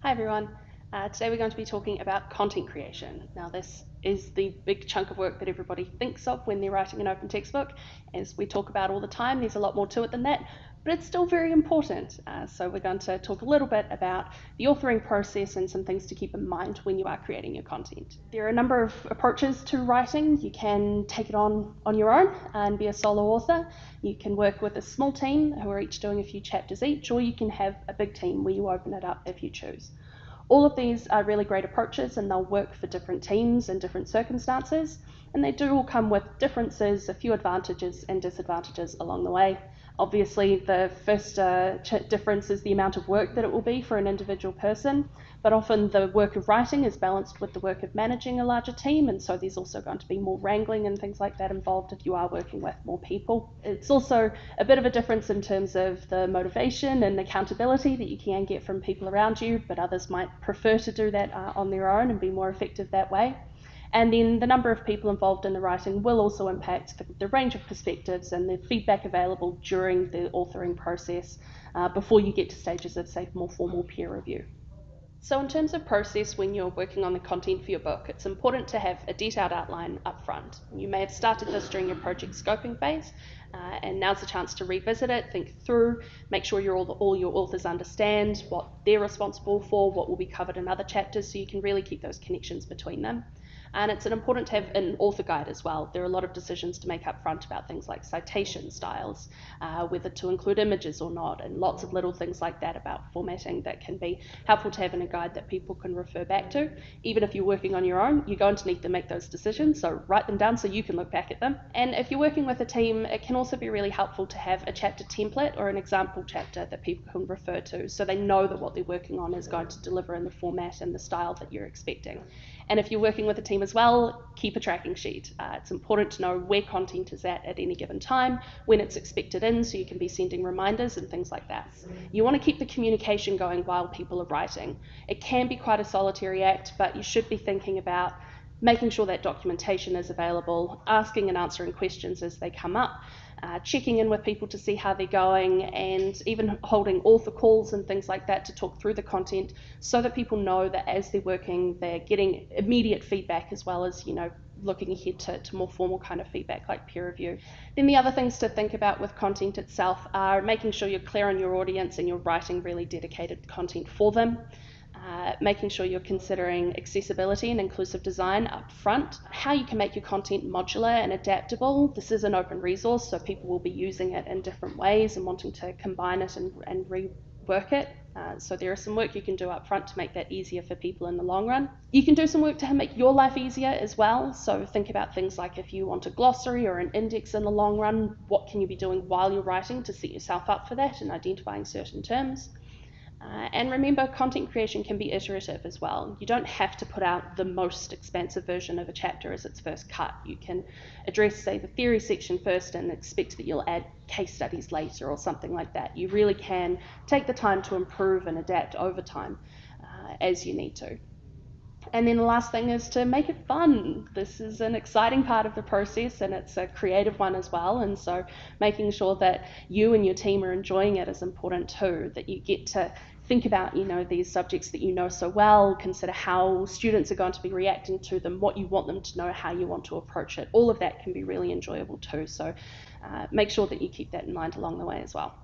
Hi everyone. Uh, today we're going to be talking about content creation. Now this is the big chunk of work that everybody thinks of when they're writing an open textbook. As we talk about all the time, there's a lot more to it than that, but it's still very important. Uh, so we're going to talk a little bit about the authoring process and some things to keep in mind when you are creating your content. There are a number of approaches to writing. You can take it on on your own and be a solo author. You can work with a small team who are each doing a few chapters each, or you can have a big team where you open it up if you choose. All of these are really great approaches and they'll work for different teams and different circumstances, and they do all come with differences, a few advantages and disadvantages along the way. Obviously, the first uh, difference is the amount of work that it will be for an individual person, but often the work of writing is balanced with the work of managing a larger team, and so there's also going to be more wrangling and things like that involved if you are working with more people. It's also a bit of a difference in terms of the motivation and accountability that you can get from people around you, but others might prefer to do that uh, on their own and be more effective that way. And then the number of people involved in the writing will also impact the, the range of perspectives and the feedback available during the authoring process uh, before you get to stages of, say, more formal peer review. So in terms of process when you're working on the content for your book, it's important to have a detailed outline up front. You may have started this during your project scoping phase, uh, and now's the chance to revisit it, think through, make sure all, all your authors understand what they're responsible for, what will be covered in other chapters, so you can really keep those connections between them. And it's important to have an author guide as well. There are a lot of decisions to make up front about things like citation styles, uh, whether to include images or not, and lots of little things like that about formatting that can be helpful to have in a guide that people can refer back to. Even if you're working on your own, you're going to need to make those decisions, so write them down so you can look back at them. And if you're working with a team, it can also be really helpful to have a chapter template or an example chapter that people can refer to so they know that what they're working on is going to deliver in the format and the style that you're expecting. And if you're working with a team as well, keep a tracking sheet. Uh, it's important to know where content is at at any given time, when it's expected in, so you can be sending reminders and things like that. You want to keep the communication going while people are writing. It can be quite a solitary act, but you should be thinking about making sure that documentation is available, asking and answering questions as they come up, uh, checking in with people to see how they're going, and even holding author calls and things like that to talk through the content so that people know that as they're working, they're getting immediate feedback as well as, you know, looking ahead to, to more formal kind of feedback like peer review. Then the other things to think about with content itself are making sure you're clear on your audience and you're writing really dedicated content for them. Uh, making sure you're considering accessibility and inclusive design up front, how you can make your content modular and adaptable. This is an open resource, so people will be using it in different ways and wanting to combine it and, and rework it. Uh, so there is some work you can do up front to make that easier for people in the long run. You can do some work to make your life easier as well. So think about things like if you want a glossary or an index in the long run, what can you be doing while you're writing to set yourself up for that and identifying certain terms. Uh, and remember, content creation can be iterative as well. You don't have to put out the most expansive version of a chapter as its first cut. You can address, say, the theory section first and expect that you'll add case studies later or something like that. You really can take the time to improve and adapt over time uh, as you need to. And then the last thing is to make it fun. This is an exciting part of the process and it's a creative one as well. And so making sure that you and your team are enjoying it is important too, that you get to think about you know these subjects that you know so well consider how students are going to be reacting to them what you want them to know how you want to approach it all of that can be really enjoyable too so uh, make sure that you keep that in mind along the way as well